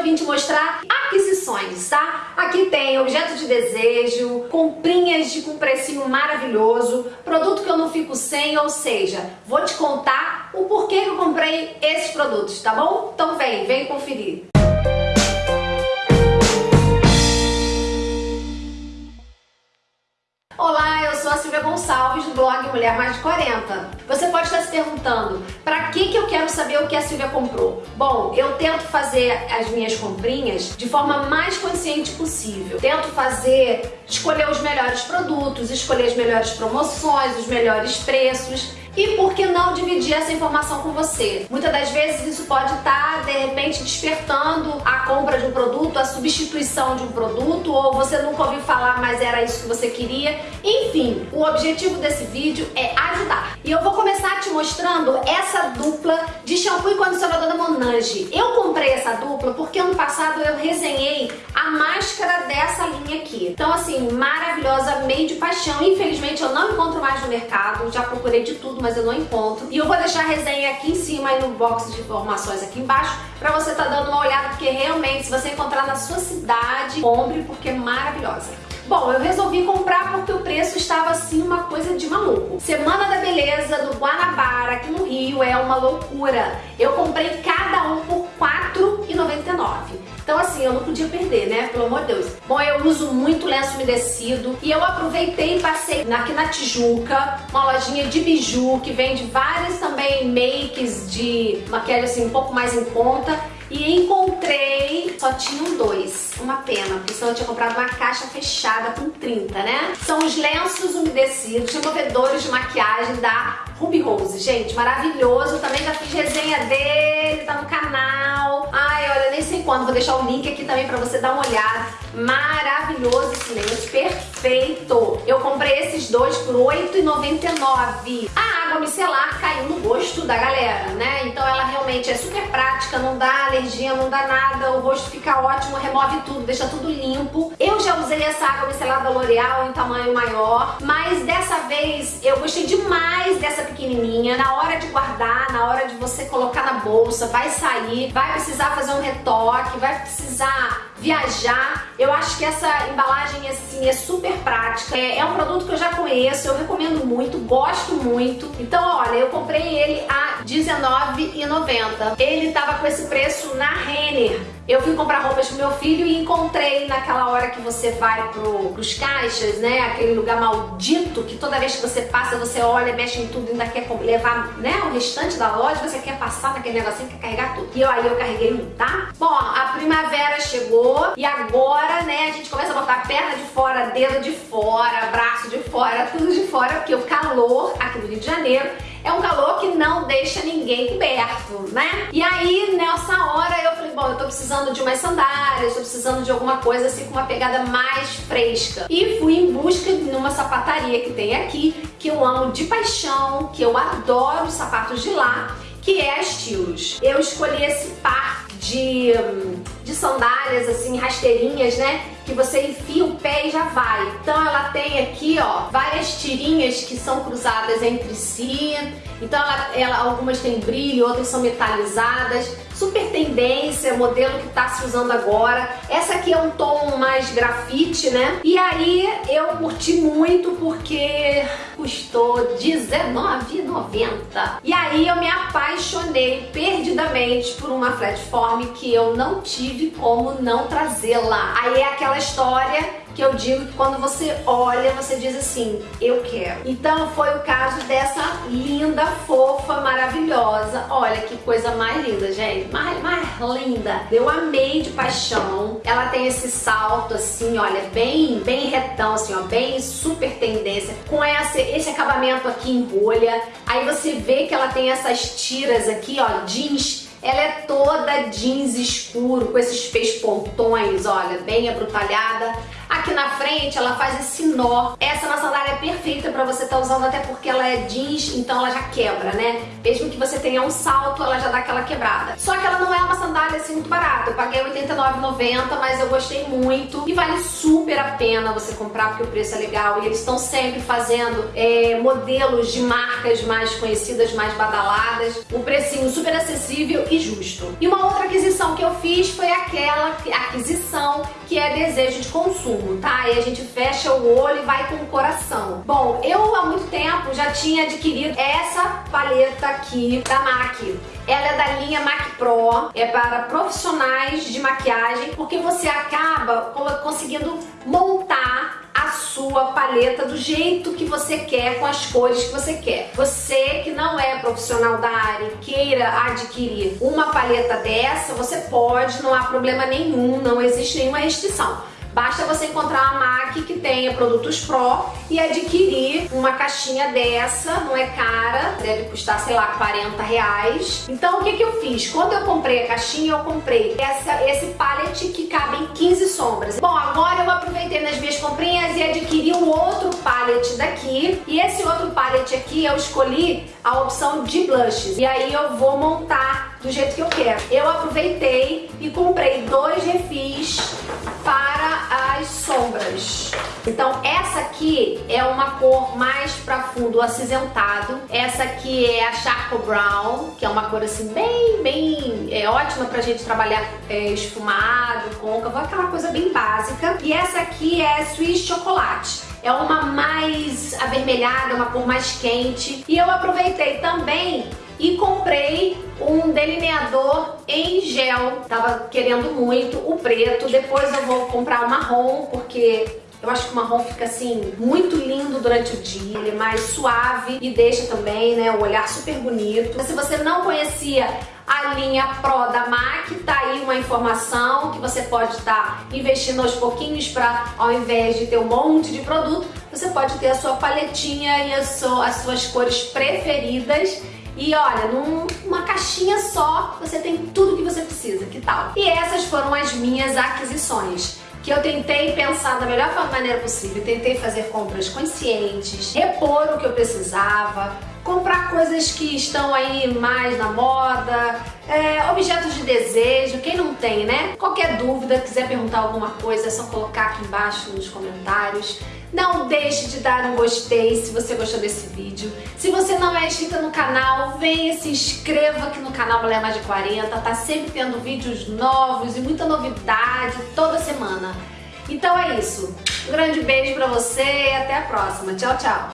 eu vim te mostrar aquisições, tá? Aqui tem objeto de desejo, comprinhas de com precinho maravilhoso, produto que eu não fico sem, ou seja, vou te contar o porquê que eu comprei esses produtos, tá bom? Então vem, vem conferir. Olá, eu sou a Silvia Gonçalves do blog Mulher Mais de 40. Você pode estar se perguntando, para que, que eu quero saber o que a Silvia comprou? Bom, eu tento fazer as minhas comprinhas de forma mais consciente possível. Tento fazer, escolher os melhores produtos, escolher as melhores promoções, os melhores preços e por que não dividir essa informação com você? Muitas das vezes isso pode estar, de repente, despertando a compra de um produto, a substituição de um produto, ou você nunca ouviu falar, mas era isso que você queria. Enfim, o objetivo desse vídeo é ajudar. E eu vou começar te mostrando essa dupla de shampoo e condicionador da Monange. Eu comprei essa dupla porque ano passado eu resenhei a máscara dessa linha aqui. Então assim, maravilhosa, meio de paixão. Infelizmente eu não encontro mais no mercado, já procurei de tudo, mas eu não encontro. E eu vou deixar a resenha aqui em cima e no box de informações aqui embaixo pra você tá dando uma olhada, porque realmente se você encontrar na sua cidade, compre porque é maravilhosa. Bom, eu resolvi comprar porque o preço estava assim uma coisa de maluco. Semana da Beleza do Guanabara, aqui no Rio, é uma loucura. Eu comprei cada um por R$4,99. Então assim, eu não podia perder, né? Pelo amor de Deus. Bom, eu uso muito lenço umedecido e eu aproveitei e passei aqui na Tijuca, uma lojinha de biju que vende vários também makes de maquiagem assim um pouco mais em conta e encontrei, só tinham dois, uma pena, porque senão eu tinha comprado uma caixa fechada com 30, né? São os lenços umedecidos, removedores de maquiagem da Ruby Rose, gente, maravilhoso, também já fiz resenha dele, tá no canal. Quando, vou deixar o link aqui também pra você dar uma olhada. Maravilhoso esse lenço, perfeito. Eu comprei esses dois por R$8,99. A água micelar caiu no gosto da galera, né? Então ela realmente é super prática, não dá alergia, não dá nada, o rosto fica ótimo, remove tudo, deixa tudo limpo. Eu já usei essa água micelar da L'Oreal em tamanho maior, mas dessa vez eu gostei demais dessa pequenininha. Na hora de guardar, na hora de você colocar na bolsa, vai sair, vai precisar fazer um retoque, vai precisar viajar. Eu acho que essa embalagem assim é super prática. É, é um produto que eu já conheço, eu recomendo muito, gosto muito. Então, olha, eu comprei ele a R$19,90. Ele tava com esse preço na Renner. Eu fui comprar roupas pro meu filho e encontrei naquela hora que você vai pro, pros caixas, né? Aquele lugar maldito que toda vez que você passa, você olha, mexe em tudo e ainda quer levar né, o restante da loja, você quer passar naquele negocinho, quer carregar tudo. E eu, aí eu carreguei um, tá? Bom, a primavera chegou e agora, né, a gente começa a botar perna de fora, dedo de fora, braço de fora, tudo de fora, porque o calor aqui no Rio de Janeiro é um calor que não deixa ninguém coberto, né? E aí, nessa hora, eu falei, bom, eu tô precisando de umas sandálias, tô precisando de alguma coisa assim com uma pegada mais fresca. E fui em busca de uma sapataria que tem aqui, que eu amo de paixão, que eu adoro os sapatos de lá, que é a Estilos. Eu escolhi esse par de, de sandálias, assim, rasteirinhas, né? Que você enfia o pé e já vai. Então ela tem aqui, ó, várias tirinhas que são cruzadas entre si. Então ela, ela algumas têm brilho, outras são metalizadas. Super tendência, modelo que tá se usando agora. Essa aqui é um tom mais grafite, né? E aí eu curti muito porque custou R$19,90. E aí eu me apaixonei perdidamente por uma flatform que eu não tive como não trazê-la. Aí é aquela história que eu digo que quando você olha, você diz assim, eu quero. Então foi o caso dessa linda, fofa, maravilhosa. Olha que coisa mais linda, gente. Mais, mais linda. Eu amei de paixão. Ela tem esse salto assim, olha, bem, bem retão, assim, ó, bem super tendência. Com esse, esse acabamento aqui em bolha. Aí você vê que ela tem essas tiras aqui, ó, jeans ela é toda jeans escuro, com esses peixe pontões, olha, bem abrutalhada. Aqui na frente ela faz esse nó. Essa na sandália é perfeita pra você estar tá usando, até porque ela é jeans, então ela já quebra, né? Mesmo que você tenha um salto, ela já dá aquela quebrada. Só que ela não é uma sandália assim muito barata. Eu paguei R$89,90, mas eu gostei muito. E vale super a pena você comprar, porque o preço é legal. E eles estão sempre fazendo é, modelos de marcas mais conhecidas, mais badaladas. Um precinho super acessível e justo. E uma outra aquisição que eu fiz foi aquela aquisição que é desejo de consumo, tá? E a gente fecha o olho e vai com o coração. Bom, eu há muito tempo já tinha adquirido essa paleta aqui da MAC. Ela é da linha MAC Pro, é para profissionais de maquiagem, porque você acaba conseguindo montar a sua paleta do jeito que você quer, com as cores que você quer. Você que não é profissional da área e queira adquirir uma paleta dessa, você pode, não há problema nenhum, não existe nenhuma restrição. Basta você encontrar uma MAC que tenha produtos Pro e adquirir uma caixinha dessa, não é cara, deve custar, sei lá, 40 reais. Então o que, que eu fiz? Quando eu comprei a caixinha, eu comprei essa, esse palette que cabe em 15 sombras. Bom, agora eu aproveitei nas minhas comprinhas e adquiri um outro palette daqui. E esse outro palette aqui eu escolhi a opção de blushes. E aí eu vou montar do jeito que eu quero. Eu aproveitei e comprei dois refis para as sombras. Então essa aqui é uma cor mais para fundo acinzentado. Essa aqui é a Charcoal Brown, que é uma cor assim bem, bem é ótima pra gente trabalhar é, esfumado, côncavo, aquela coisa bem básica. E essa aqui é Swiss Chocolate. É uma mais avermelhada, uma cor mais quente. E eu aproveitei também e comprei um delineador em gel. Tava querendo muito o preto, depois eu vou comprar o marrom, porque eu acho que o marrom fica assim, muito lindo durante o dia, ele é mais suave e deixa também, né, o olhar super bonito. Se você não conhecia a linha Pro da MAC, tá aí uma informação que você pode estar tá investindo aos pouquinhos para, ao invés de ter um monte de produto, você pode ter a sua paletinha e as suas cores preferidas e olha, numa caixinha só você tem tudo que você precisa, que tal? E essas foram as minhas aquisições que eu tentei pensar da melhor maneira possível, tentei fazer compras conscientes, repor o que eu precisava, comprar coisas que estão aí mais na moda, é, objetos de desejo, quem não tem, né? Qualquer dúvida, quiser perguntar alguma coisa, é só colocar aqui embaixo nos comentários. Não deixe de dar um gostei se você gostou desse vídeo. Se você não é inscrita no canal, venha se inscreva aqui no canal Mulher Mais de 40. Tá sempre tendo vídeos novos e muita novidade toda semana. Então é isso. Um grande beijo pra você e até a próxima. Tchau, tchau.